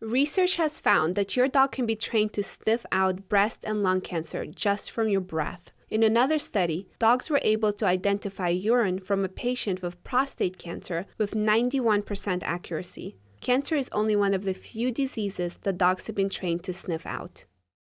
Research has found that your dog can be trained to sniff out breast and lung cancer just from your breath. In another study, dogs were able to identify urine from a patient with prostate cancer with 91% accuracy. Cancer is only one of the few diseases that dogs have been trained to sniff out.